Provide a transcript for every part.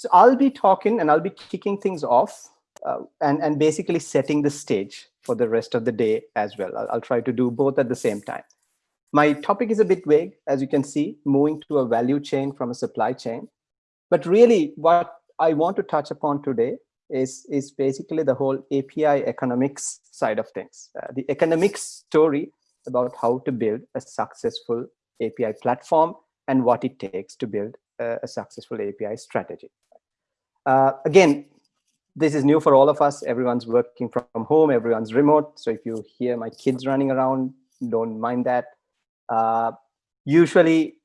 So I'll be talking and I'll be kicking things off uh, and, and basically setting the stage for the rest of the day as well. I'll, I'll try to do both at the same time. My topic is a bit vague, as you can see, moving to a value chain from a supply chain. But really what I want to touch upon today is, is basically the whole API economics side of things. Uh, the economics story about how to build a successful API platform and what it takes to build a, a successful API strategy. Uh, again, this is new for all of us. Everyone's working from home, everyone's remote. So if you hear my kids running around, don't mind that. Uh, usually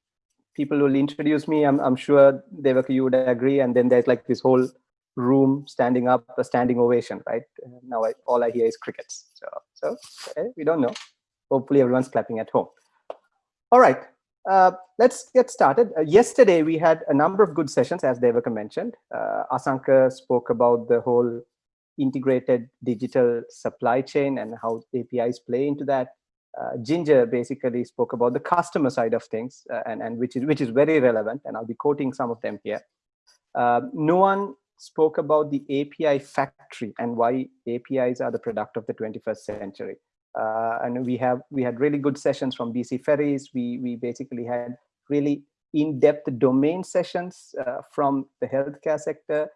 people will introduce me. I'm, I'm sure Devaka, you would agree. And then there's like this whole room standing up, a standing ovation, right? Now I, all I hear is crickets. So, so okay, we don't know. Hopefully everyone's clapping at home. All right, uh, let's get started. Uh, yesterday, we had a number of good sessions, as Devaka mentioned. Uh, Asanka spoke about the whole integrated digital supply chain and how APIs play into that. Uh, Ginger basically spoke about the customer side of things, uh, and, and which is which is very relevant, and I'll be quoting some of them here. Uh, one spoke about the API factory and why APIs are the product of the 21st century. Uh, and we have we had really good sessions from BC Ferries. We we basically had really in-depth domain sessions uh, from the healthcare sector,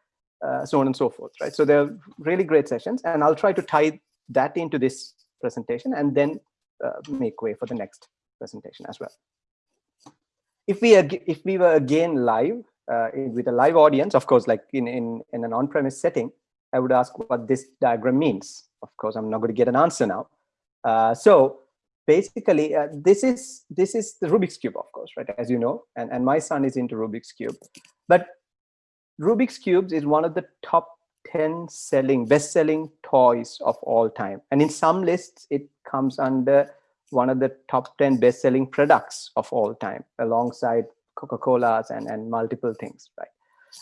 uh, so on and so forth, right? So they're really great sessions, and I'll try to tie that into this presentation and then uh, make way for the next presentation as well. If we if we were again live uh, with a live audience, of course, like in in in an on-premise setting, I would ask what this diagram means. Of course, I'm not going to get an answer now. Uh, so basically, uh, this is this is the Rubik's cube, of course, right? As you know, and and my son is into Rubik's cube, but Rubik's cubes is one of the top 10 selling best selling toys of all time and in some lists it comes under one of the top 10 best selling products of all time alongside coca-colas and and multiple things right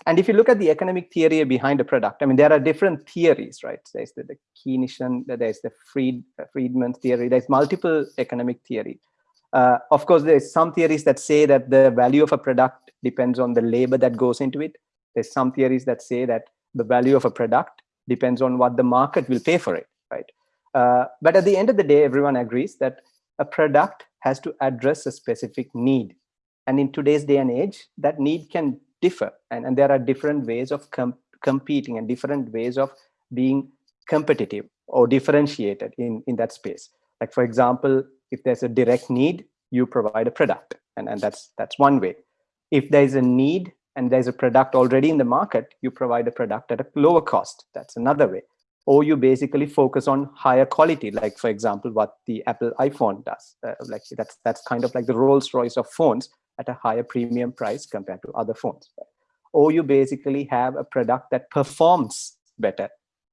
and if you look at the economic theory behind a product, I mean, there are different theories, right? There's the, the Keynesian, there's the Fried, uh, Friedman theory, there's multiple economic theory. Uh, of course, there's some theories that say that the value of a product depends on the labor that goes into it. There's some theories that say that the value of a product depends on what the market will pay for it, right? Uh, but at the end of the day, everyone agrees that a product has to address a specific need. And in today's day and age, that need can differ. And, and there are different ways of com competing and different ways of being competitive or differentiated in in that space. Like for example if there's a direct need you provide a product. And and that's that's one way. If there's a need and there's a product already in the market you provide a product at a lower cost. That's another way. Or you basically focus on higher quality like for example what the apple iphone does. Uh, like that's that's kind of like the rolls royce of phones at a higher premium price compared to other phones. Or you basically have a product that performs better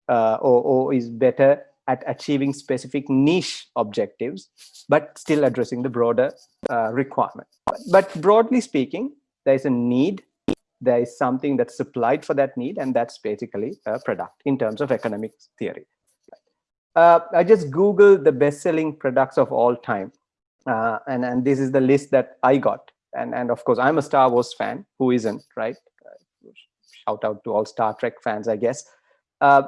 uh, or, or is better at achieving specific niche objectives, but still addressing the broader uh, requirement. But broadly speaking, there is a need, there is something that's supplied for that need, and that's basically a product in terms of economic theory. Uh, I just Googled the best-selling products of all time, uh, and, and this is the list that I got and and of course i'm a star wars fan. Who isn't right? Uh, shout out to all star trek fans i guess. Uh,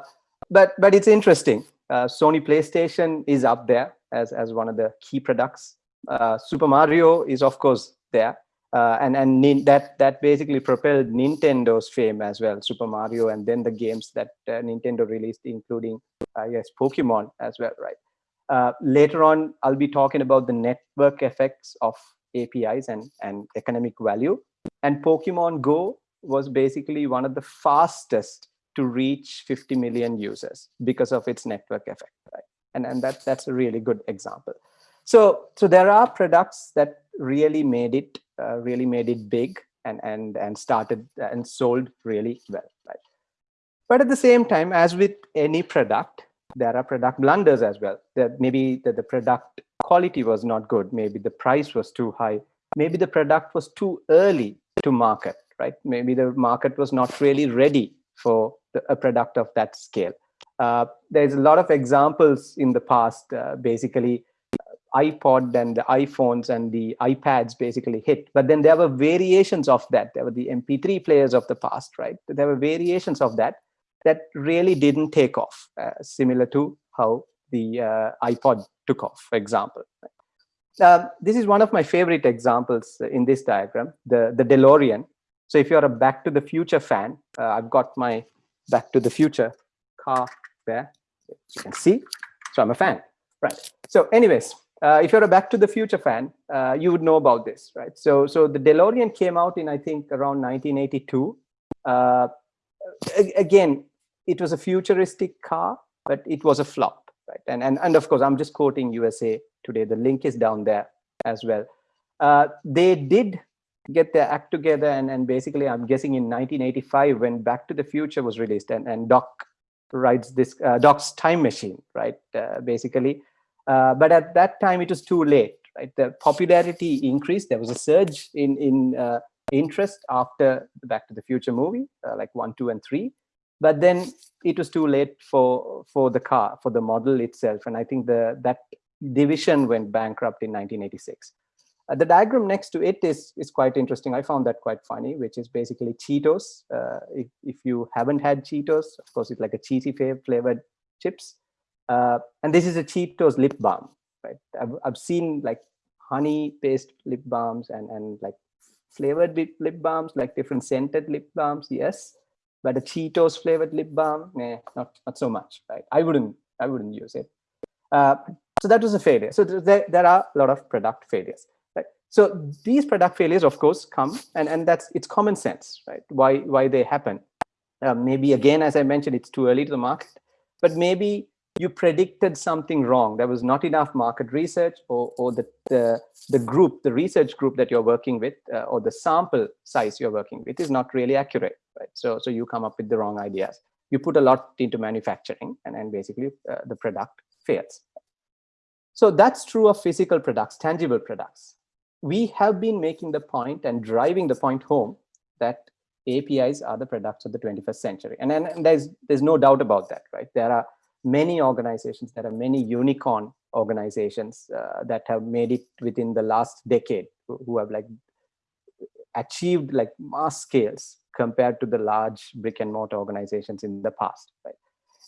but but it's interesting. Uh, sony playstation is up there as as one of the key products. Uh, super mario is of course there. Uh, and and that that basically propelled nintendo's fame as well super mario and then the games that uh, nintendo released including i guess pokemon as well right? Later on i'll be talking about the network effects of APIs and, and economic value. And Pokemon Go was basically one of the fastest to reach 50 million users because of its network effect, right? And, and that, that's a really good example. So, so there are products that really made it, uh, really made it big and, and, and started and sold really well, right? But at the same time, as with any product, there are product blunders as well. That maybe the, the product quality was not good. Maybe the price was too high. Maybe the product was too early to market, right? Maybe the market was not really ready for the, a product of that scale. Uh, there's a lot of examples in the past, uh, basically, iPod and the iPhones and the iPads basically hit. But then there were variations of that. There were the MP3 players of the past, right? There were variations of that that really didn't take off, uh, similar to how the uh, iPod took off, for example. Uh, this is one of my favorite examples in this diagram, the, the DeLorean. So if you're a Back to the Future fan, uh, I've got my Back to the Future car there, you can see. So I'm a fan, right? So anyways, uh, if you're a Back to the Future fan, uh, you would know about this, right? So, so the DeLorean came out in, I think, around 1982. Uh, again, it was a futuristic car, but it was a flop, right? And, and, and of course, I'm just quoting USA Today. The link is down there as well. Uh, they did get their act together, and, and basically, I'm guessing in 1985 when Back to the Future was released, and, and Doc rides this, uh, Doc's time machine, right? Uh, basically, uh, but at that time, it was too late, right? The popularity increased. There was a surge in, in uh, interest after the Back to the Future movie, uh, like one, two, and three. But then it was too late for, for the car, for the model itself. And I think the that division went bankrupt in 1986. Uh, the diagram next to it is, is quite interesting. I found that quite funny, which is basically Cheetos. Uh, if, if you haven't had Cheetos, of course, it's like a cheesy flavored chips. Uh, and this is a Cheetos lip balm, right? I've, I've seen like honey paste lip balms and, and like flavored lip, lip balms, like different scented lip balms, yes. But a Cheetos flavored lip balm, nah, not, not so much, right? I wouldn't, I wouldn't use it. Uh, so that was a failure. So there, there are a lot of product failures. Right? So these product failures, of course, come and, and that's it's common sense, right? Why why they happen. Uh, maybe again, as I mentioned, it's too early to the market, but maybe you predicted something wrong. There was not enough market research or, or the, the, the group, the research group that you're working with uh, or the sample size you're working with is not really accurate, right? So, so you come up with the wrong ideas. You put a lot into manufacturing and then basically uh, the product fails. So that's true of physical products, tangible products. We have been making the point and driving the point home that APIs are the products of the 21st century. And, and, and there's, there's no doubt about that, right? There are many organizations, there are many unicorn organizations uh, that have made it within the last decade who, have like achieved like mass scales compared to the large brick and mortar organizations in the past, right?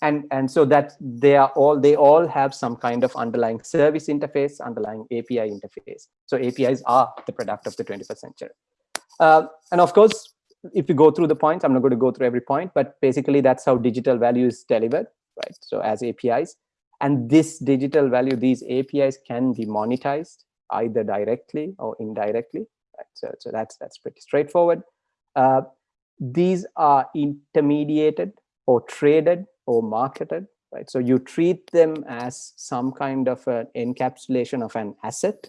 And, and so that they are all, they all have some kind of underlying service interface, underlying API interface. So APIs are the product of the 21st century. Uh, and of course, if you go through the points, I'm not going to go through every point, but basically that's how digital value is delivered right? So as APIs, and this digital value, these APIs can be monetized either directly or indirectly. Right? So, so that's that's pretty straightforward. Uh, these are intermediated or traded or marketed, right? So you treat them as some kind of an encapsulation of an asset.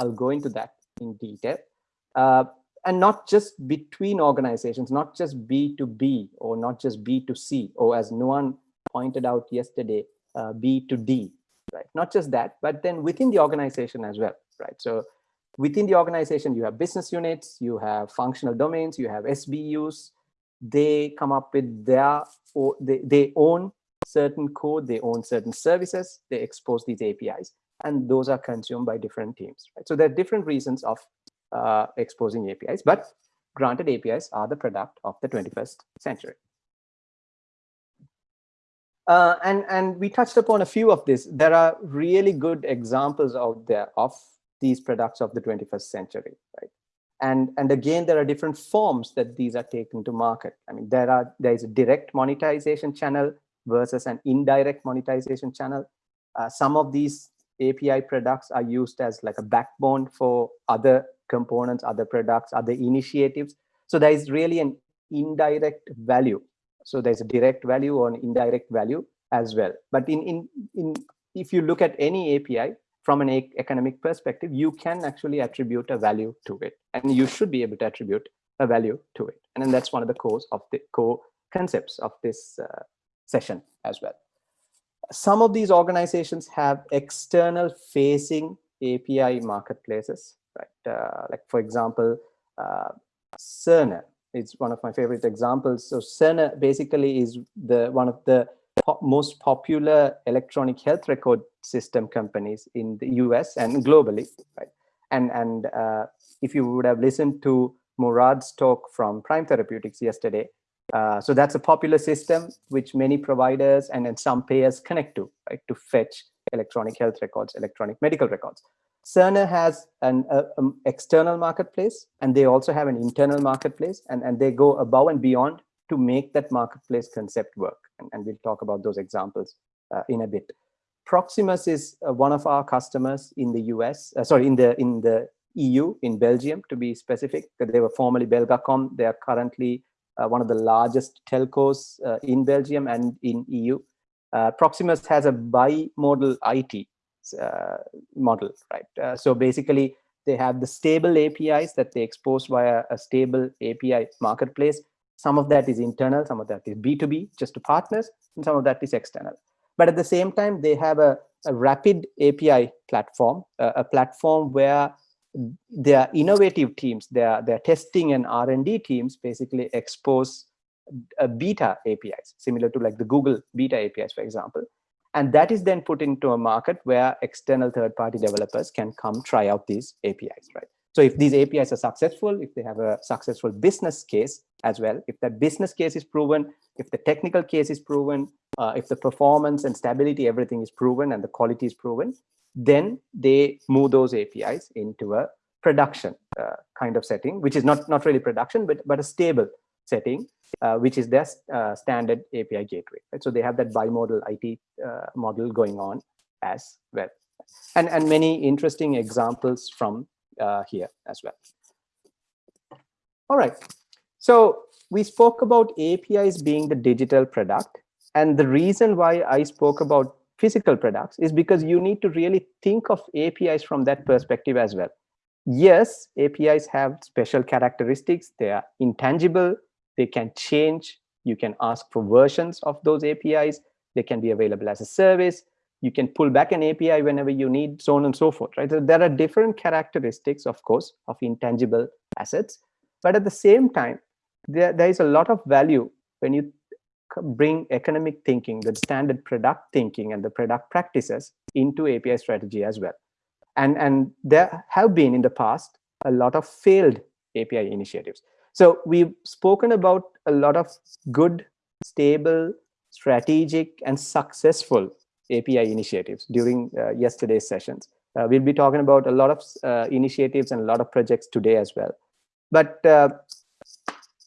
I'll go into that in detail. Uh, and not just between organizations, not just B2B or not just B2C, or as Nuwan pointed out yesterday, uh, B to D, right? Not just that, but then within the organization as well, right? So within the organization, you have business units, you have functional domains, you have SBUs. They come up with their, or they, they own certain code, they own certain services, they expose these APIs, and those are consumed by different teams, right? So there are different reasons of uh, exposing APIs, but granted APIs are the product of the 21st century. Uh, and, and we touched upon a few of this. There are really good examples out there of these products of the 21st century, right? And, and again, there are different forms that these are taken to market. I mean, there are there is a direct monetization channel versus an indirect monetization channel. Uh, some of these API products are used as like a backbone for other components, other products, other initiatives. So there is really an indirect value so there's a direct value or an indirect value as well. But in, in, in if you look at any API from an economic perspective, you can actually attribute a value to it. And you should be able to attribute a value to it. And then that's one of the cores of the core concepts of this uh, session as well. Some of these organizations have external facing API marketplaces, right? Uh, like for example, uh, Cerner it's one of my favorite examples. So Cerner basically is the one of the po most popular electronic health record system companies in the US and globally, right? And, and uh, if you would have listened to Murad's talk from Prime Therapeutics yesterday, uh, so that's a popular system which many providers and then some payers connect to, right, to fetch electronic health records, electronic medical records. Cerner has an external marketplace and they also have an internal marketplace and, and they go above and beyond to make that marketplace concept work. And, and we'll talk about those examples uh, in a bit. Proximus is uh, one of our customers in the US, uh, sorry, in the in the EU, in Belgium to be specific. They were formerly Belgacom. They are currently uh, one of the largest telcos uh, in Belgium and in EU. Proximus has a bi-modal IT Uh, model, right? Uh, so basically, they have the stable APIs that they expose via a stable API marketplace some of that is internal, some of that is B2B, just to partners, and some of that is external. But at the same time, they have a, a rapid API platform, a, a platform where their innovative teams, their, their testing and R&D teams basically expose beta APIs, similar to like the Google beta APIs, for example. And that is then put into a market where external third-party developers can come try out these APIs, right? So if these APIs are successful, if they have a successful business case as well, if that business case is proven, if the technical case is proven, uh, if the performance and stability, everything is proven and the quality is proven, then they move those APIs into a production uh, kind of setting, which is not, not really production, but, but a stable setting, uh, which is their uh, standard API gateway. Right? So they have that bimodal IT uh, model going on as well. And, and many interesting examples from uh, here as well. All right, so we spoke about APIs being the digital product. And the reason why I spoke about physical products is because you need to really think of APIs from that perspective as well. Yes, APIs have special characteristics. They are intangible. They can change. You can ask for versions of those APIs. They can be available as a service you can pull back an API whenever you need, so on and so forth, right? So there are different characteristics, of course, of intangible assets. But at the same time, there, there is a lot of value when you bring economic thinking, the standard product thinking and the product practices into API strategy as well. And, and there have been in the past a lot of failed API initiatives. So we've spoken about a lot of good, stable, strategic, and successful API initiatives during uh, yesterday's sessions. Uh, we'll be talking about a lot of uh, initiatives and a lot of projects today as well. But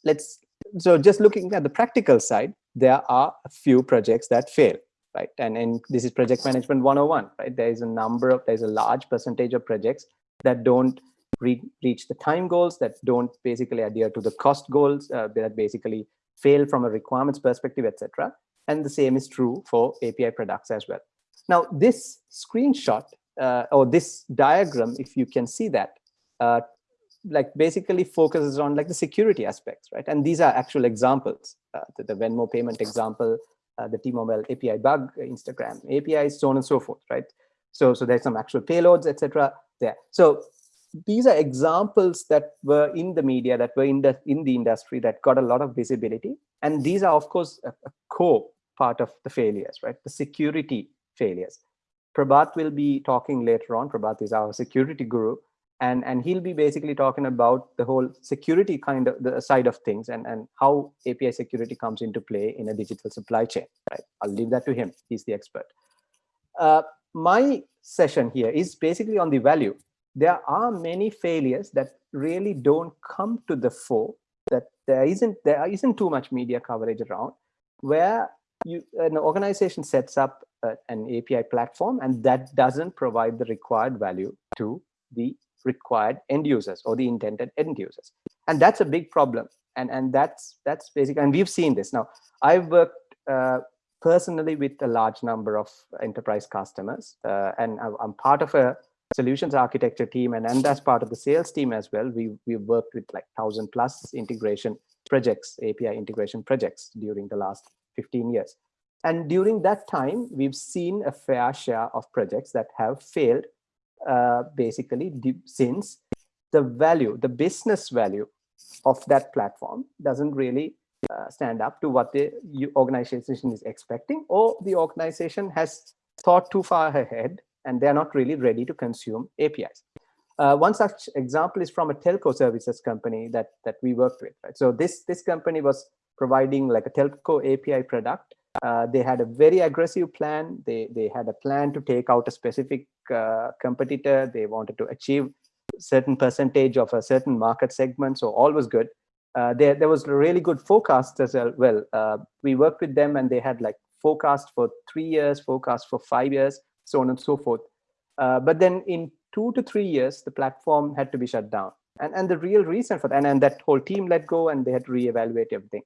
let's, so just looking at the practical side, there are a few projects that fail right and and this is project management 101 right there is a number of there's a large percentage of projects that don't re reach the time goals that don't basically adhere to the cost goals uh, that basically fail from a requirements perspective etc and the same is true for API products as well. Now, this screenshot uh, or this diagram, if you can see that, uh, like basically focuses on like the security aspects, right? And these are actual examples, uh, the, the, Venmo payment example, uh, the T-Mobile API bug, Instagram APIs, so on and so forth, right? So, so there's some actual payloads, etc. there. So these are examples that were in the media, that were in the, in the industry that got a lot of visibility. And these are, of course, a, a core part of the failures, right? The security failures. Prabhat will be talking later on. Prabhat is our security guru. And, and he'll be basically talking about the whole security kind of the side of things and, and how API security comes into play in a digital supply chain, right? I'll leave that to him. He's the expert. Uh, my session here is basically on the value there are many failures that really don't come to the fore that there isn't there isn't too much media coverage around where you an organization sets up a, an API platform and that doesn't provide the required value to the required end users or the intended end users. And that's a big problem. And and that's that's basic and we've seen this. Now I've worked uh, personally with a large number of enterprise customers uh, and I'm part of a solutions architecture team and, and as part of the sales team as well, we, we've worked with like 1000 plus integration projects, API integration projects during the last 15 years. And during that time, we've seen a fair share of projects that have failed uh, basically since the value, the business value of that platform doesn't really uh, stand up to what the organization is expecting, or the organization has thought too far ahead and they're not really ready to consume APIs. Uh, one such example is from a telco services company that that we worked with. Right? So this this company was providing like a telco API product. Uh, they had a very aggressive plan. They they had a plan to take out a specific uh, competitor. They wanted to achieve certain percentage of a certain market segment. So all was good. Uh, there there was really good forecast as well. Uh, we worked with them and they had like forecast for three years, forecast for five years, so on and so forth. Uh, but then in two to three years, the platform had to be shut down. And, and the real reason for that, and, and that whole team let go and they had to reevaluate everything.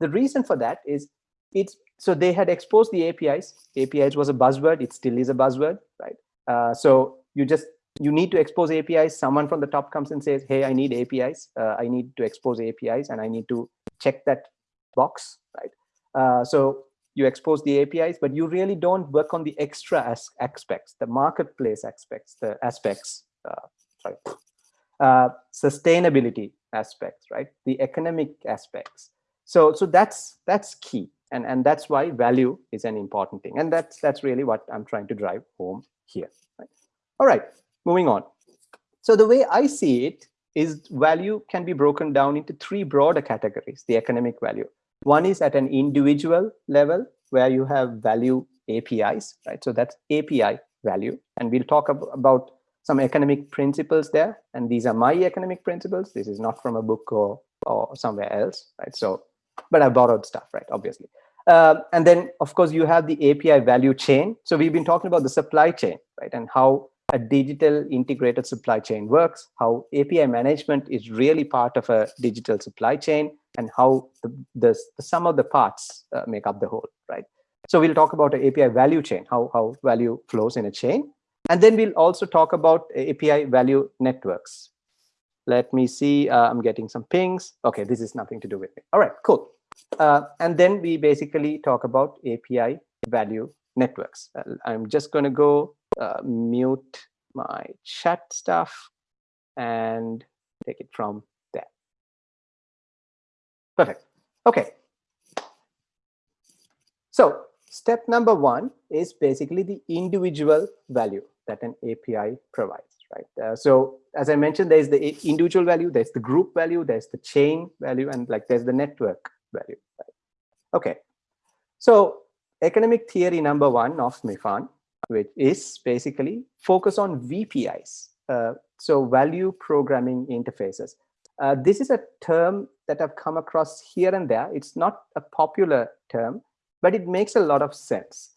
The reason for that is it's so they had exposed the APIs. APIs was a buzzword. It still is a buzzword, right? Uh, so you just you need to expose APIs. Someone from the top comes and says, "Hey, I need APIs. Uh, I need to expose APIs, and I need to check that box." Right. Uh, so you expose the APIs, but you really don't work on the extra as aspects, the marketplace aspects, the aspects, uh, sorry, uh, sustainability aspects, right? The economic aspects. So, so that's that's key, and and that's why value is an important thing, and that's that's really what I'm trying to drive home here. Right? All right, moving on. So the way I see it is value can be broken down into three broader categories: the economic value, one is at an individual level where you have value APIs, right? So that's API value. And we'll talk ab about some economic principles there. And these are my economic principles. This is not from a book or, or somewhere else, right? So, but I borrowed stuff, right? Obviously. Uh, and then, of course, you have the API value chain. So we've been talking about the supply chain, right? And how a digital integrated supply chain works, how API management is really part of a digital supply chain, and how the, the, the sum of the parts uh, make up the whole, right? So we'll talk about API value chain, how, how value flows in a chain. And then we'll also talk about API value networks. Let me see, uh, I'm getting some pings. Okay, this is nothing to do with me. All right, cool. Uh, and then we basically talk about API value networks. Uh, I'm just going to go uh, mute my chat stuff and take it from. Perfect. Okay. So step number one is basically the individual value that an API provides, right? Uh, so as I mentioned, there's the individual value, there's the group value, there's the chain value, and like there's the network value. Right? Okay. So economic theory number one of MIFAN which is basically focus on VPIs, uh, so value programming interfaces. Uh, this is a term that I've come across here and there. It's not a popular term, but it makes a lot of sense.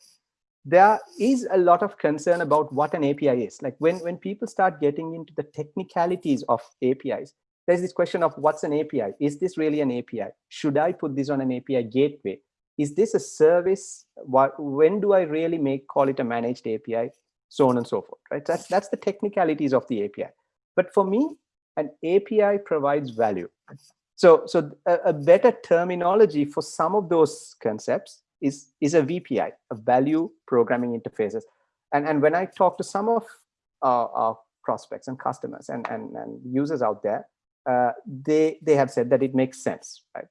There is a lot of concern about what an API is. Like when, when people start getting into the technicalities of APIs, there's this question of what's an API? Is this really an API? Should I put this on an API gateway? is this a service what when do i really make call it a managed api so on and so forth right that's that's the technicalities of the api but for me an api provides value. So so a, a better terminology for some of those concepts is is a vpi a value programming interfaces. And and when i talk to some of our, our prospects and customers and, and and users out there uh, they they have said that it makes sense right?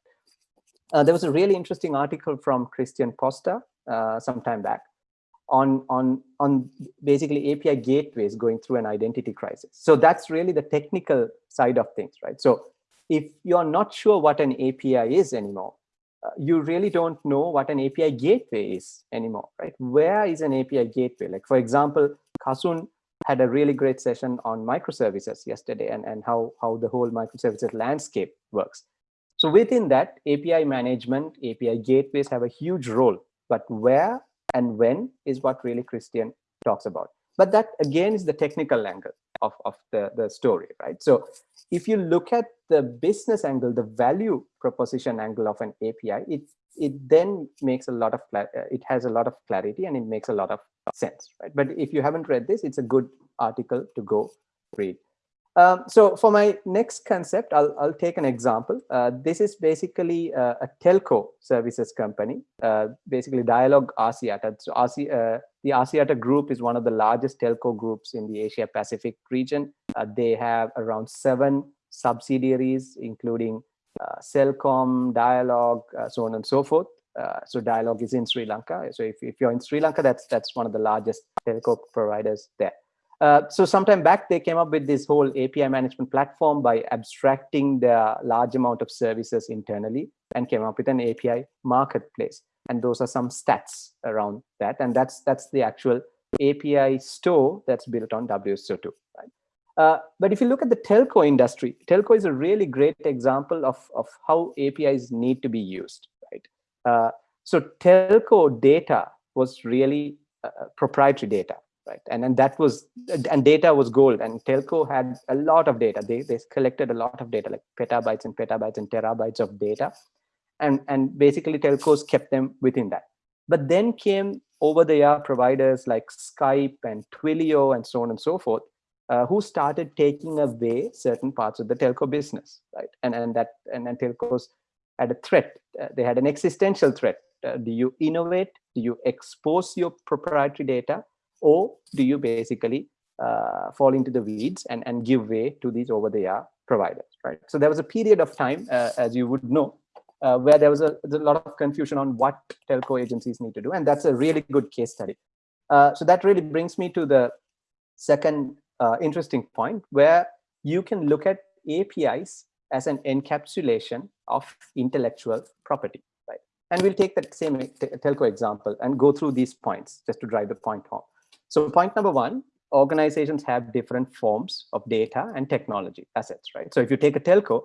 Uh, there was a really interesting article from Christian Posta uh, some time back on, on, on basically API gateways going through an identity crisis. So that's really the technical side of things, right? So if you're not sure what an API is anymore, uh, you really don't know what an API gateway is anymore, right? Where is an API gateway? Like for example, Kasun had a really great session on microservices yesterday and, and how, how the whole microservices landscape works. So within that, API management, API gateways have a huge role, but where and when is what really Christian talks about. But that again is the technical angle of, of the, the story, right? So if you look at the business angle, the value proposition angle of an API, it, it then makes a lot of, it has a lot of clarity and it makes a lot of sense, right? But if you haven't read this, it's a good article to go read. Um, so for my next concept, I'll, I'll take an example. Uh, this is basically a, a telco services company, uh, basically Dialog Axiata. So Asi, uh, the Axiata group is one of the largest telco groups in the Asia Pacific region. Uh, they have around seven subsidiaries, including uh, Celcom, Dialog, uh, so on and so forth. Uh, so Dialog is in Sri Lanka. So if, if you're in Sri Lanka, that's that's one of the largest telco providers there. Uh, so sometime back, they came up with this whole API management platform by abstracting the large amount of services internally and came up with an API marketplace. And those are some stats around that. And that's that's the actual API store that's built on WSO2. Right? Uh, but if you look at the telco industry, telco is a really great example of, of how APIs need to be used. Right? Uh, so telco data was really uh, proprietary data right. And and that was and data was gold. And telco had a lot of data. They they collected a lot of data like petabytes and petabytes and terabytes of data. And and basically telcos kept them within that. But then came over the air providers like skype and twilio and so on and so forth uh, who started taking away certain parts of the telco business right? And and that and, and telcos had a threat uh, they had an existential threat. Uh, do you innovate? Do you expose your proprietary data or do you basically uh, fall into the weeds and, and give way to these over-the-air providers, right? So there was a period of time, uh, as you would know, uh, where there was a, a, lot of confusion on what telco agencies need to do, and that's a really good case study. Uh, so that really brings me to the second uh, interesting point, where you can look at APIs as an encapsulation of intellectual property, right? And we'll take that same telco example and go through these points just to drive the point home. So point number one, organizations have different forms of data and technology assets, right? So if you take a telco,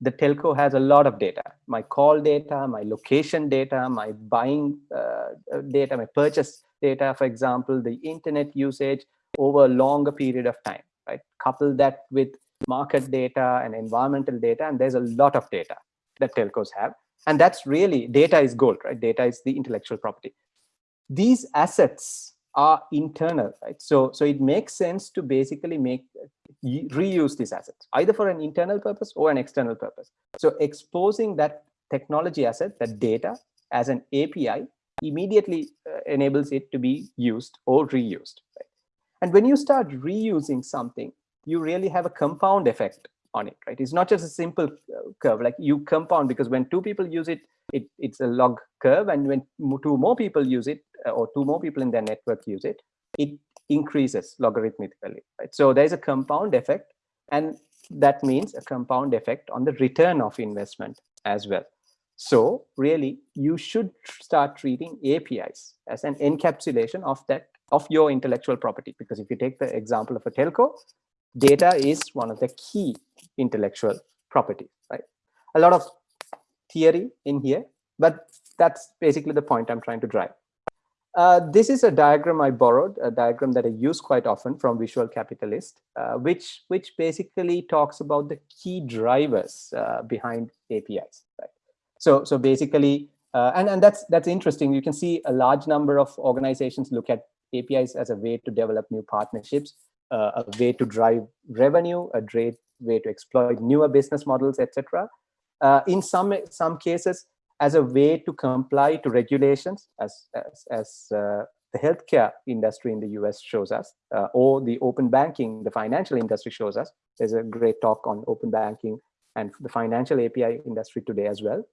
the telco has a lot of data, my call data, my location data, my buying uh, data, my purchase data, for example, the internet usage over a longer period of time, right? Couple that with market data and environmental data, and there's a lot of data that telcos have. And that's really, data is gold, right? Data is the intellectual property. These assets are internal, right? So, so it makes sense to basically make reuse these assets, either for an internal purpose or an external purpose. So exposing that technology asset, that data, as an API immediately uh, enables it to be used or reused. Right? And when you start reusing something, you really have a compound effect on it, right? It's not just a simple uh, curve, like you compound because when two people use it, it it's a log curve. And when two more people use it, uh, or two more people in their network use it, it increases logarithmically, right? So there's a compound effect, and that means a compound effect on the return of investment as well. So really, you should start treating APIs as an encapsulation of that of your intellectual property. Because if you take the example of a telco, data is one of the key intellectual properties, right? A lot of theory in here, but that's basically the point I'm trying to drive. Uh, this is a diagram I borrowed, a diagram that I use quite often from Visual Capitalist, uh, which, which basically talks about the key drivers uh, behind APIs. Right? So, so basically, uh, and, and that's, that's interesting. You can see a large number of organizations look at APIs as a way to develop new partnerships, a way to drive revenue, a great way to exploit newer business models, etc. in some, some cases, as a way to comply to regulations as, as, as uh, the healthcare industry in the US shows us, uh, or the open banking, the financial industry shows us. There's a great talk on open banking and the financial API industry today as well.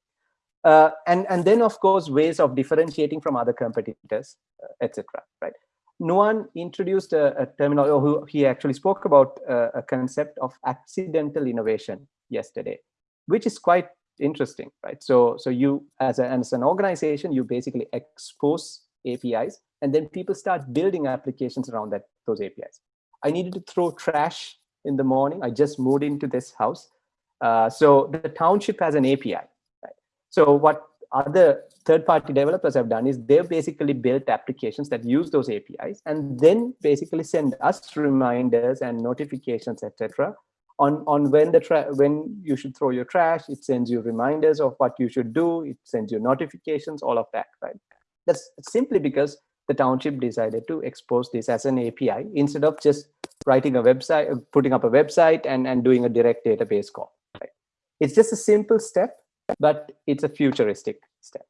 Uh, and, and then, of course, ways of differentiating from other competitors, uh, etc. Right? Nuwan introduced a, a terminal, who he actually spoke about uh, a concept of accidental innovation yesterday, which is quite interesting, right? So, so you as, a, as an organization, you basically expose APIs, and then people start building applications around that those APIs. I needed to throw trash in the morning. I just moved into this house. Uh, so the township has an API. Right? So what other third-party developers have done is they've basically built applications that use those APIs and then basically send us reminders and notifications, etc., on on when the when you should throw your trash. It sends you reminders of what you should do. It sends you notifications all of that right? That's simply because the township decided to expose this as an api instead of just writing a website putting up a website and and doing a direct database call right? It's just a simple step but it's a futuristic step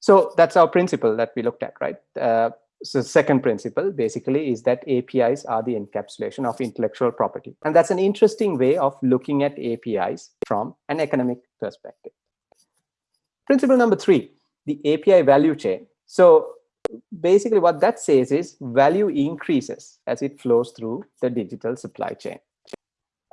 so that's our principle that we looked at right uh, so second principle basically is that APIs are the encapsulation of intellectual property. And that's an interesting way of looking at APIs from an economic perspective. Principle number three, the API value chain. So basically what that says is value increases as it flows through the digital supply chain.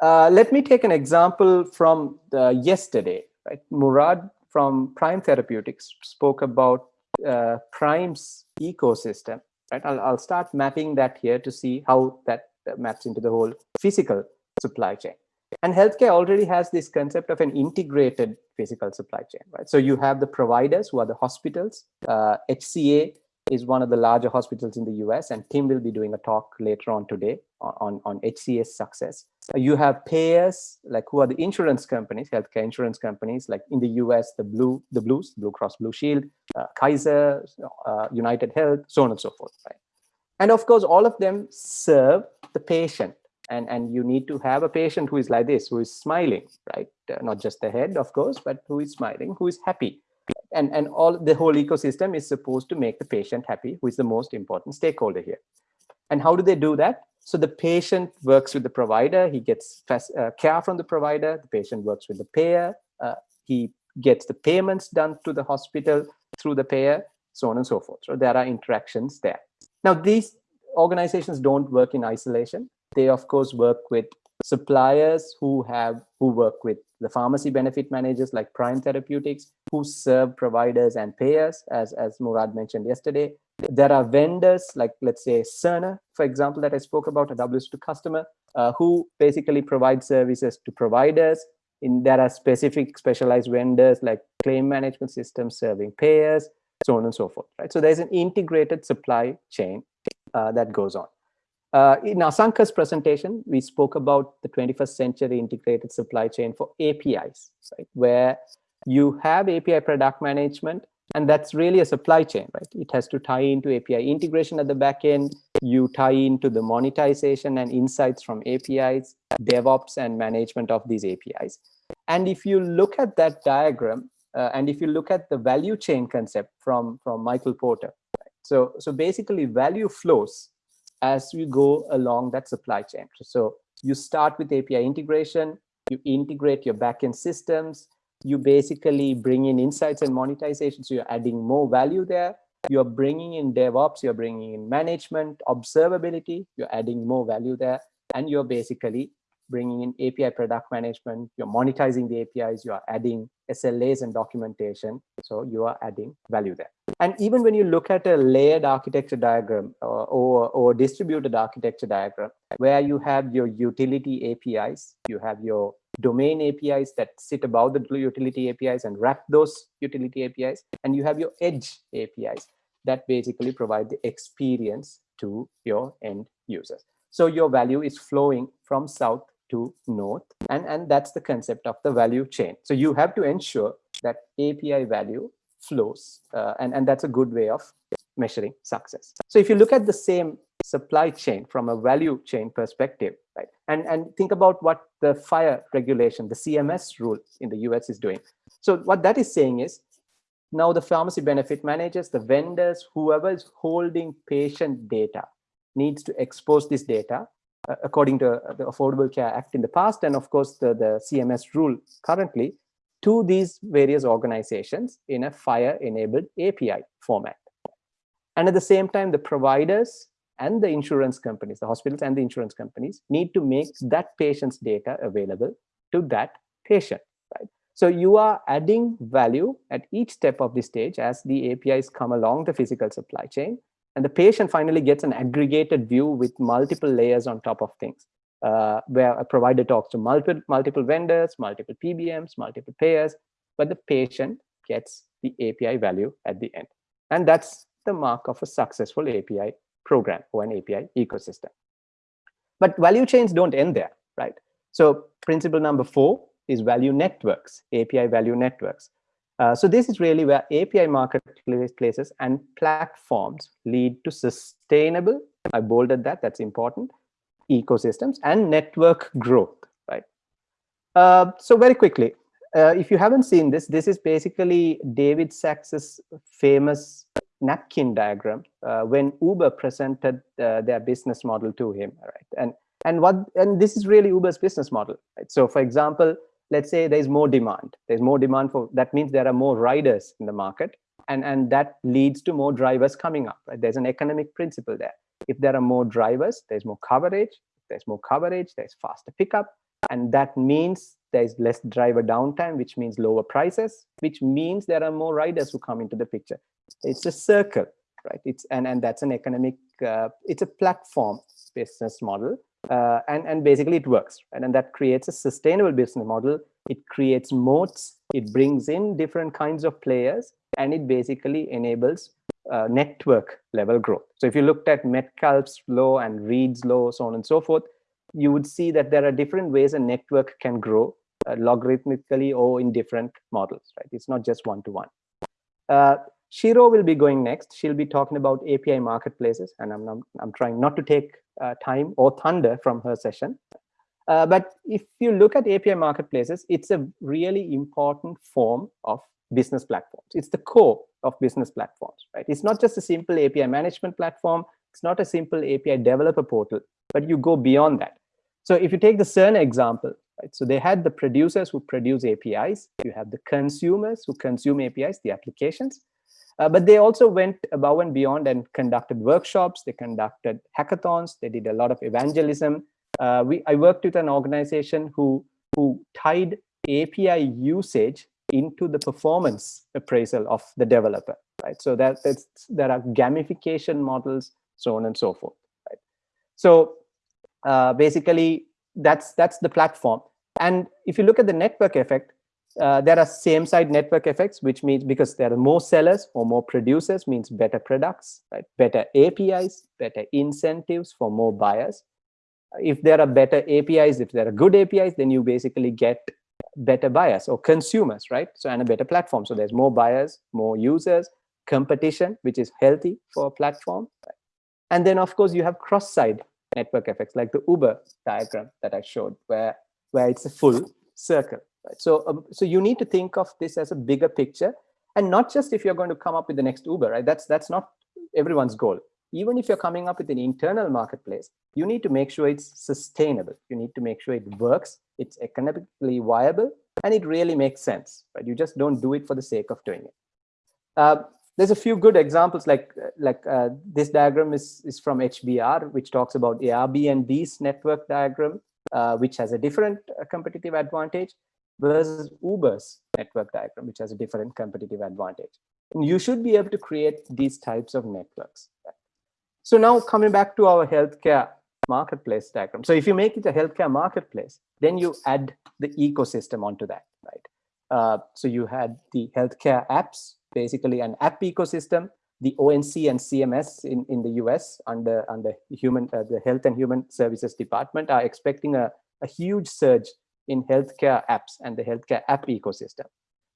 Uh, let me take an example from yesterday. Right? Murad from Prime Therapeutics spoke about uh, Prime's ecosystem. Right? I'll, I'll start mapping that here to see how that maps into the whole physical supply chain. And healthcare already has this concept of an integrated physical supply chain, right? So you have the providers who are the hospitals. Uh, HCA is one of the larger hospitals in the US, and Tim will be doing a talk later on today on, on HCA's success. You have payers, like who are the insurance companies, healthcare insurance companies, like in the US, the Blue, the Blues, Blue Cross Blue Shield, uh, Kaiser, uh, United Health, so on and so forth, right? And of course, all of them serve the patient and and you need to have a patient who is like this who is smiling right uh, not just the head of course but who is smiling who is happy and and all the whole ecosystem is supposed to make the patient happy who is the most important stakeholder here. And how do they do that? So the patient works with the provider he gets uh, care from the provider the patient works with the payer uh, he gets the payments done to the hospital through the payer so on and so forth. So there are interactions there. Now these organizations don't work in isolation. They of course work with suppliers who have who work with the pharmacy benefit managers like Prime Therapeutics who serve providers and payers as as Murad mentioned yesterday. There are vendors like let's say Cerner, for example, that I spoke about, a WSO2 customer uh, who basically provide services to providers. In there are specific specialized vendors like claim management systems serving payers, so on and so forth. Right. So there's an integrated supply chain uh, that goes on. Uh, in Asanka's presentation, we spoke about the 21st century integrated supply chain for APIs, right? Where you have API product management, and that's really a supply chain, right? It has to tie into API integration at the back end. You tie into the monetization and insights from APIs, DevOps and management of these APIs. And if you look at that diagram, uh, and if you look at the value chain concept from, from Michael Porter, right? so, so basically value flows as you go along that supply chain. So you start with API integration, you integrate your backend systems, you basically bring in insights and monetization. So you're adding more value there. You're bringing in DevOps, you're bringing in management, observability, you're adding more value there. And you're basically bringing in API product management, you're monetizing the APIs, you are adding SLAs and documentation. So you are adding value there. And even when you look at a layered architecture diagram or, or, or distributed architecture diagram, where you have your utility APIs, you have your domain APIs that sit above the utility APIs and wrap those utility APIs, and you have your edge APIs that basically provide the experience to your end users. So your value is flowing from south to north, and, and that's the concept of the value chain. So you have to ensure that API value flows, uh, and, and that's a good way of measuring success. So if you look at the same supply chain from a value chain perspective, right, and, and think about what the FHIR regulation, the CMS rule in the US is doing. So what that is saying is, now the pharmacy benefit managers, the vendors, whoever is holding patient data needs to expose this data according to the Affordable Care Act in the past, and of course the, the CMS rule currently, to these various organizations in a FHIR-enabled API format. And at the same time, the providers and the insurance companies, the hospitals and the insurance companies need to make that patient's data available to that patient. Right? So you are adding value at each step of the stage as the APIs come along the physical supply chain. And the patient finally gets an aggregated view with multiple layers on top of things, uh, where a provider talks to multiple, multiple vendors, multiple PBMs, multiple payers, but the patient gets the API value at the end. And that's the mark of a successful API program or an API ecosystem. But value chains don't end there, right? So principle number four is value networks, API value networks. Uh, so this is really where API marketplaces and platforms lead to sustainable, I bolded that, that's important, ecosystems and network growth, right? Uh, so very quickly, uh, if you haven't seen this, this is basically David Sacks's famous napkin diagram uh, when Uber presented uh, their business model to him, right? And and what and this is really Uber's business model, right? So, for example, let's say there's more demand. There's more demand for that means there are more riders in the market, and and that leads to more drivers coming up. Right? There's an economic principle there. If there are more drivers, there's more coverage. There's more coverage, there's faster pickup, and that means there's less driver downtime, which means lower prices, which means there are more riders who come into the picture. It's a circle, right? It's and and that's an economic. Uh, it's a platform business model, uh, and and basically it works, right? and that creates a sustainable business model. It creates moats. It brings in different kinds of players, and it basically enables uh, network level growth. So if you looked at Metcalfe's law and Reed's law, so on and so forth, you would see that there are different ways a network can grow uh, logarithmically or in different models, right? It's not just one-to-one. -one. Uh, Shiro will be going next. She'll be talking about API marketplaces, and I'm, I'm, I'm trying not to take time or thunder from her session. Uh, but if you look at API marketplaces, it's a really important form of business platforms. It's the core of business platforms, right? It's not just a simple API management platform. It's not a simple API developer portal, but you go beyond that. So if you take the CERN example, right? So they had the producers who produce APIs. You have the consumers who consume APIs, the applications. Uh, but they also went above and beyond and conducted workshops. They conducted hackathons. They did a lot of evangelism. Uh, we, I worked with an organization who, who tied API usage into the performance appraisal of the developer, right? So that that's, there are gamification models, so on and so forth, right? So uh, basically, that's that's the platform. And if you look at the network effect, uh, there are same side network effects, which means because there are more sellers or more producers means better products, right? Better APIs, better incentives for more buyers. If there are better APIs, if there are good APIs, then you basically get better buyers or consumers, right? So and a better platform. So there's more buyers, more users, competition, which is healthy for a platform. Right? And then of course you have cross-side network effects like the Uber diagram that I showed where, where it's a full circle. Right? So, um, so you need to think of this as a bigger picture and not just if you're going to come up with the next Uber, right? That's, that's not everyone's goal. Even if you're coming up with an internal marketplace, you need to make sure it's sustainable. You need to make sure it works, it's economically viable, and it really makes sense, right? You just don't do it for the sake of doing it. Uh, there's a few good examples like like uh, this diagram is is from HBR which talks about Airbnb's network diagram uh, which has a different uh, competitive advantage versus Uber's network diagram which has a different competitive advantage. And you should be able to create these types of networks. So now coming back to our healthcare marketplace diagram. So if you make it a healthcare marketplace then you add the ecosystem onto that right? Uh, so you had the healthcare apps basically an app ecosystem. The ONC and CMS in, in the US under, under human, uh, the Health and Human Services Department are expecting a, a huge surge in healthcare apps and the healthcare app ecosystem,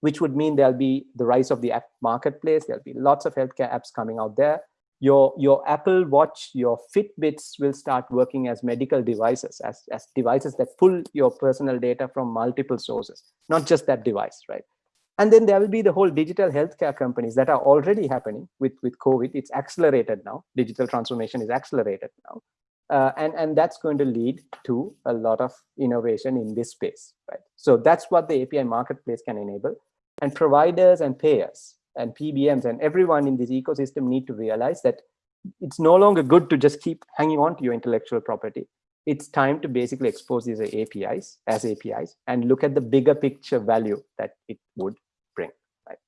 which would mean there'll be the rise of the app marketplace. There'll be lots of healthcare apps coming out there. Your, your Apple Watch, your Fitbits will start working as medical devices, as, as devices that pull your personal data from multiple sources, not just that device, right? And then there will be the whole digital healthcare companies that are already happening with, with COVID. It's accelerated now. Digital transformation is accelerated now. Uh, and, and that's going to lead to a lot of innovation in this space, right? So that's what the API marketplace can enable. And providers and payers and PBMs and everyone in this ecosystem need to realize that it's no longer good to just keep hanging on to your intellectual property. It's time to basically expose these APIs as APIs and look at the bigger picture value that it would bring. right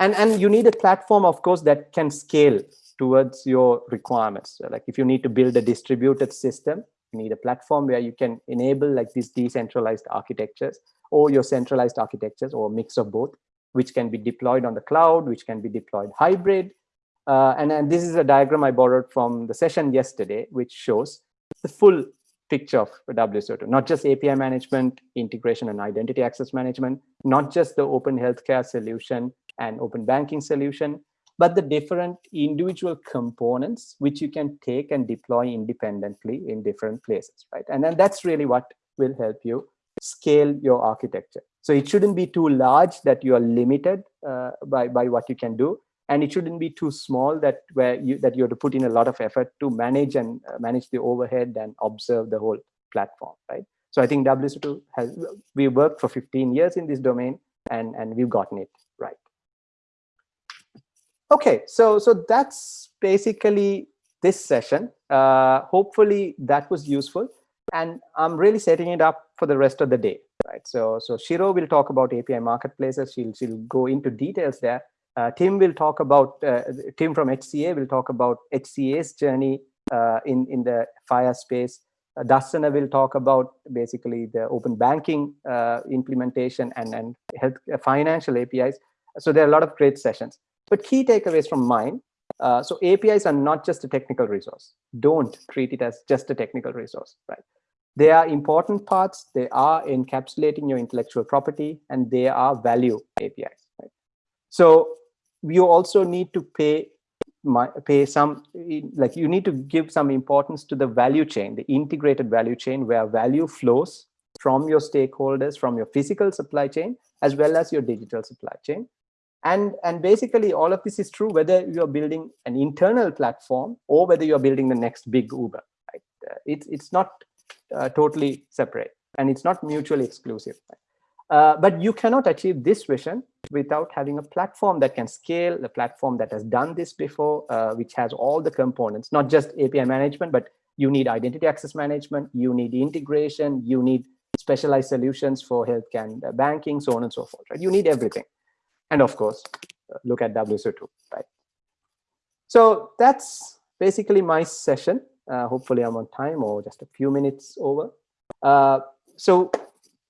and and you need a platform of course that can scale towards your requirements. So like if you need to build a distributed system you need a platform where you can enable like these decentralized architectures or your centralized architectures or a mix of both which can be deployed on the cloud which can be deployed hybrid. Uh, and, and this is a diagram I borrowed from the session yesterday, which shows the full picture of WSO2, not just API management, integration and identity access management, not just the open healthcare solution, and open banking solution, but the different individual components which you can take and deploy independently in different places, right? And then that's really what will help you scale your architecture. So it shouldn't be too large that you are limited uh, by, by what you can do. and it shouldn't be too small that where you that you have to put in a lot of effort to manage and uh, manage the overhead and observe the whole platform, right? So I think WSO2 has we worked for 15 years in this domain and and we've gotten it. Okay, so so that's basically this session. Uh, hopefully that was useful, and I'm really setting it up for the rest of the day, right? So so Shiro will talk about API marketplaces. She'll she'll go into details there. Uh, Tim will talk about uh, Tim from HCA will talk about HCA's journey uh, in in the FHIR space. Uh, Dastana will talk about basically the open banking uh, implementation and and health uh, financial APIs. So there are a lot of great sessions. But key takeaways from mine. Uh, so APIs are not just a technical resource. Don't treat it as just a technical resource, right? They are important parts. They are encapsulating your intellectual property, and they are value APIs. Right? So you also need to pay my, pay some like you need to give some importance to the value chain the integrated value chain where value flows from your stakeholders from your physical supply chain as well as your digital supply chain and and basically all of this is true whether you're building an internal platform or whether you're building the next big uber right? uh, it's it's not uh, totally separate and it's not mutually exclusive right? Uh, but you cannot achieve this vision without having a platform that can scale, a platform that has done this before, uh, which has all the components, not just API management, but you need identity access management, you need integration, you need specialized solutions for healthcare and uh, banking, so on and so forth. Right? You need everything. And of course, uh, look at WSO2, right? So that's basically my session. Uh, hopefully I'm on time or just a few minutes over. so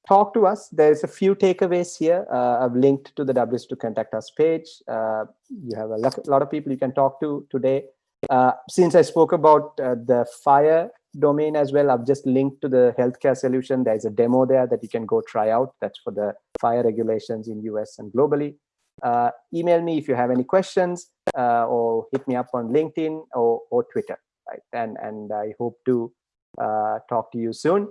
talk to us. There's a few takeaways here. Uh, I've linked to the WSO2 contact us page. Uh, you have a lot of people you can talk to today. Uh, since I spoke about uh, the FHIR domain as well, I've just linked to the healthcare solution. There's a demo there that you can go try out. That's for the FHIR regulations in US and globally. Uh, email me if you have any questions uh, or hit me up on LinkedIn or, or Twitter. Right? And, and I hope to uh, talk to you soon.